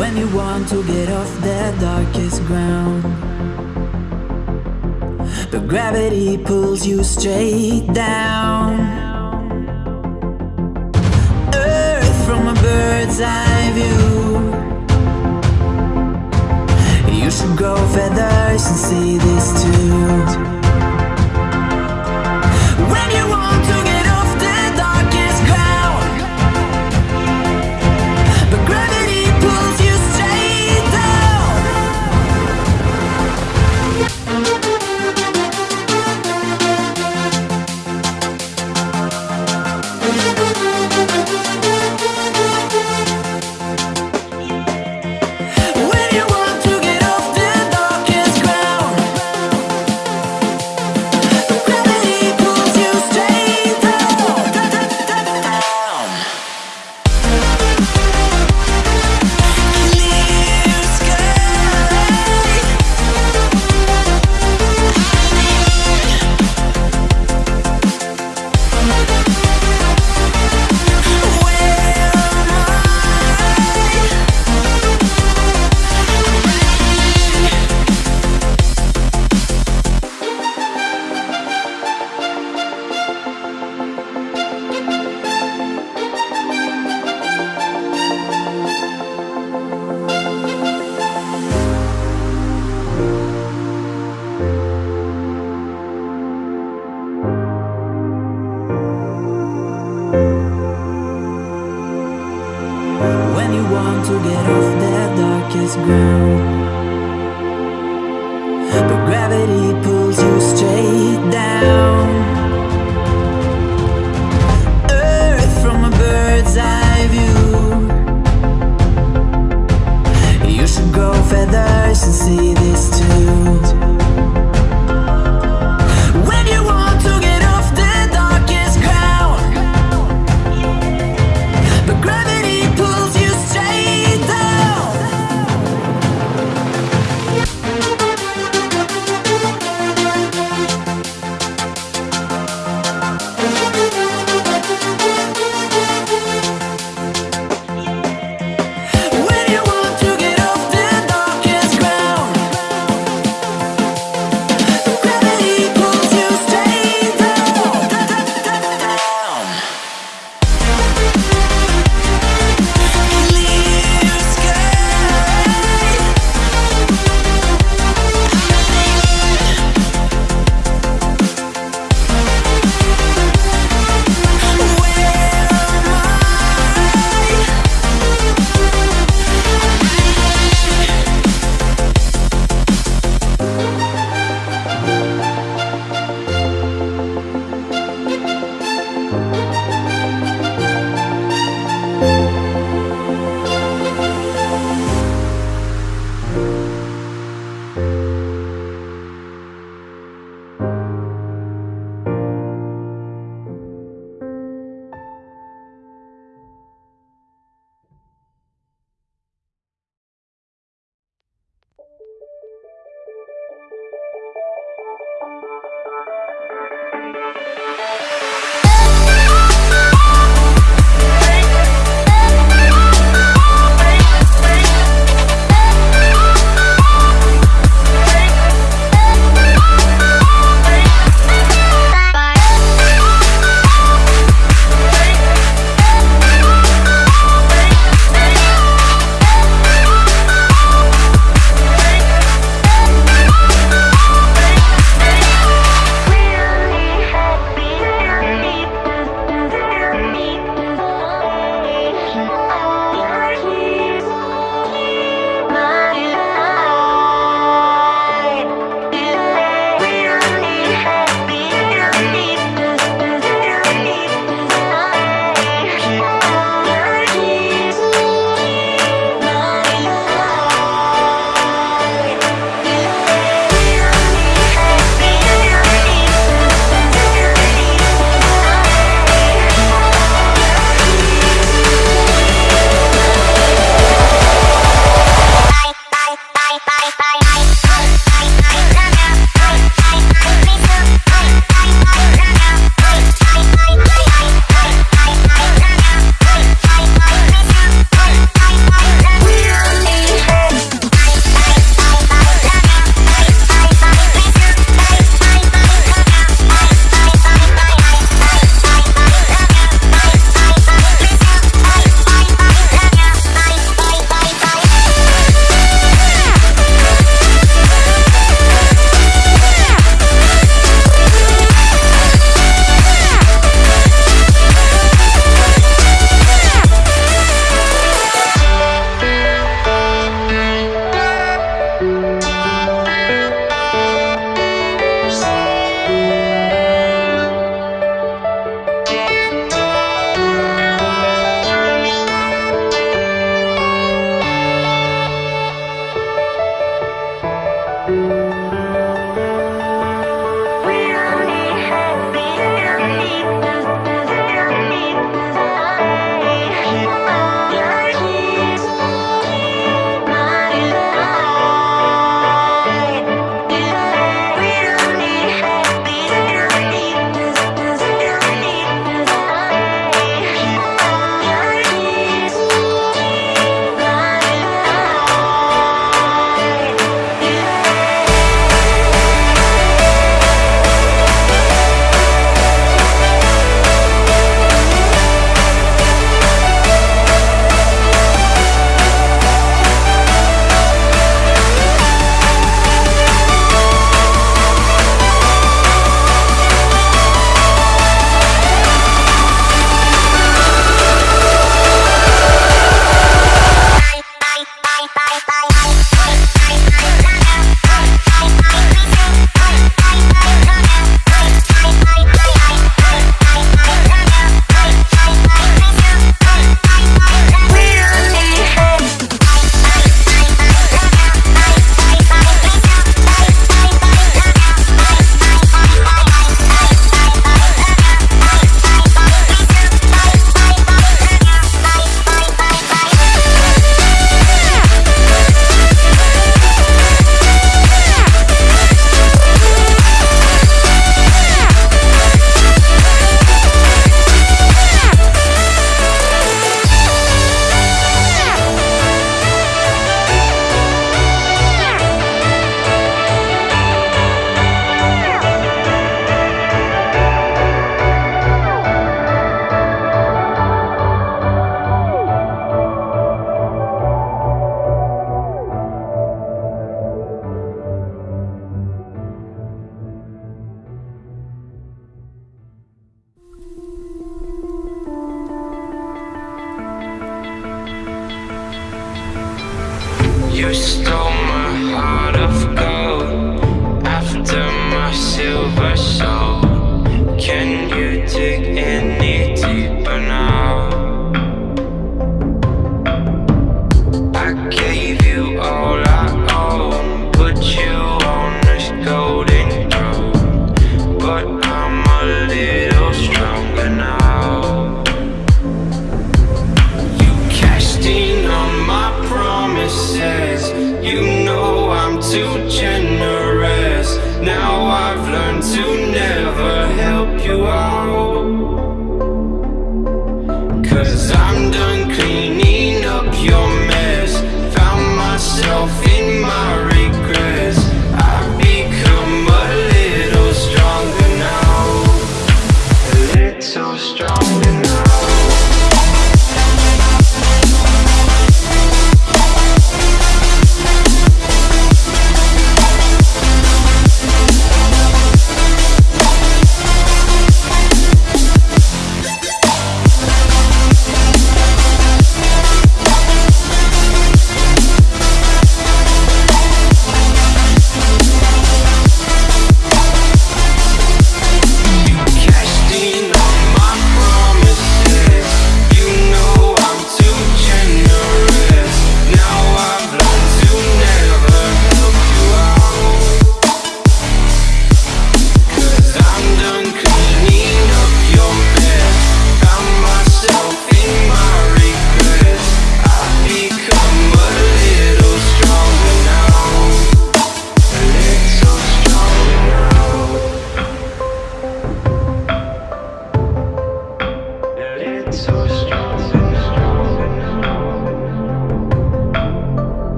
when you want to get off the darkest ground. But gravity pulls you straight down. Earth from a bird's eye view. You should grow feathers and see this too. When you want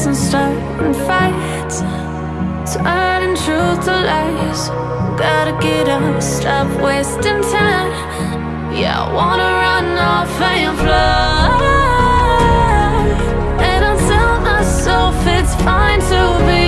fights and starting fights Turning truth to lies. Gotta get up, stop wasting time. Yeah, I wanna run off and fly And I tell myself it's fine to be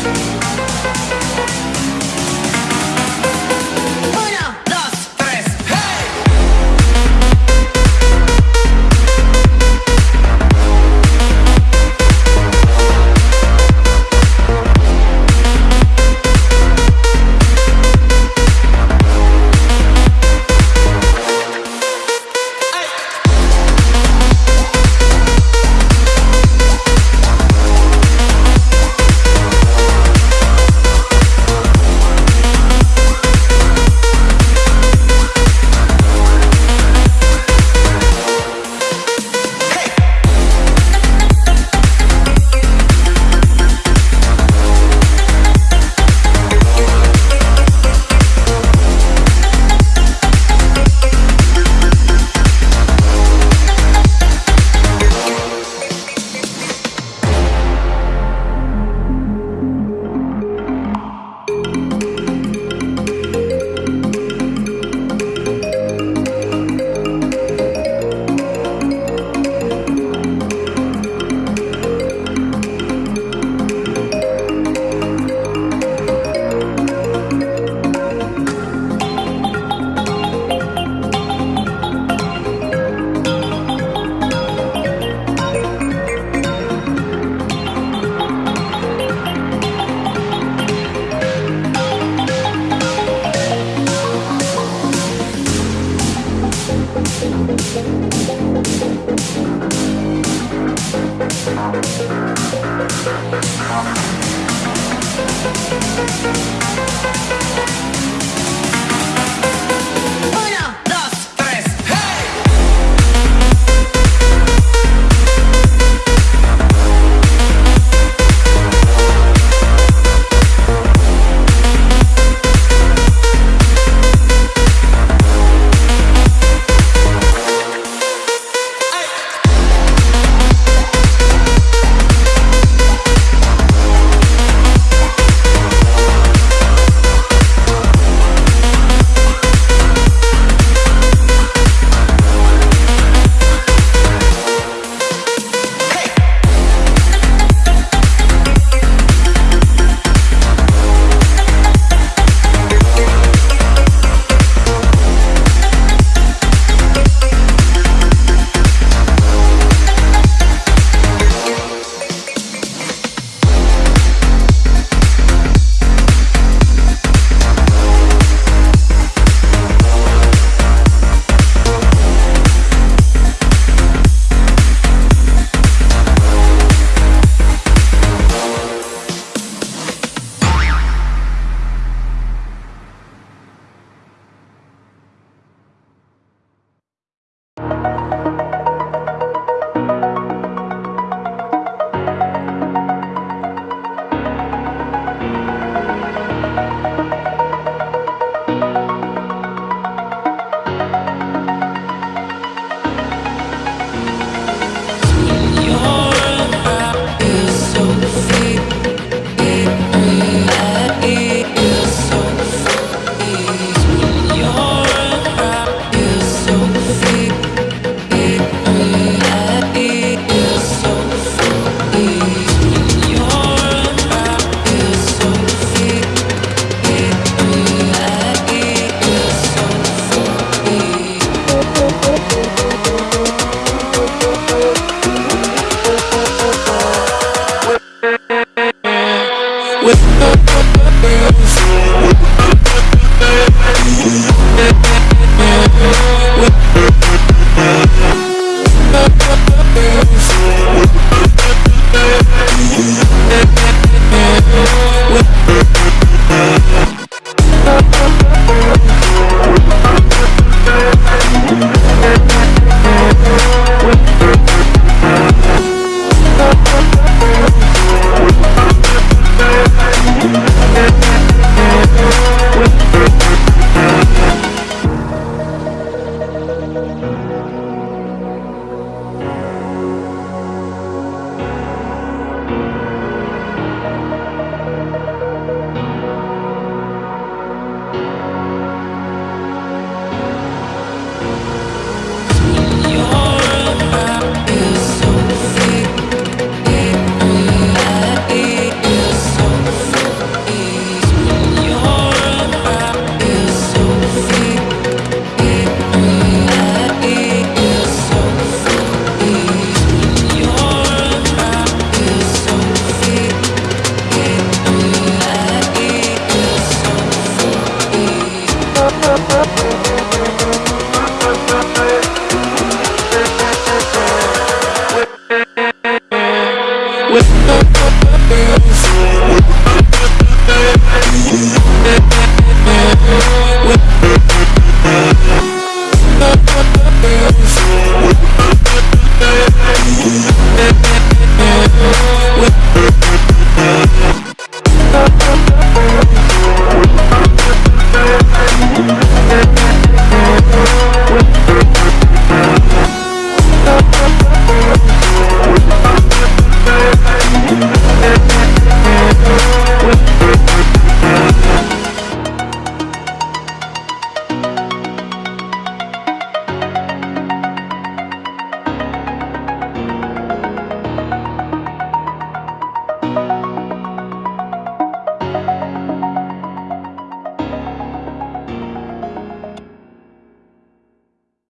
Thank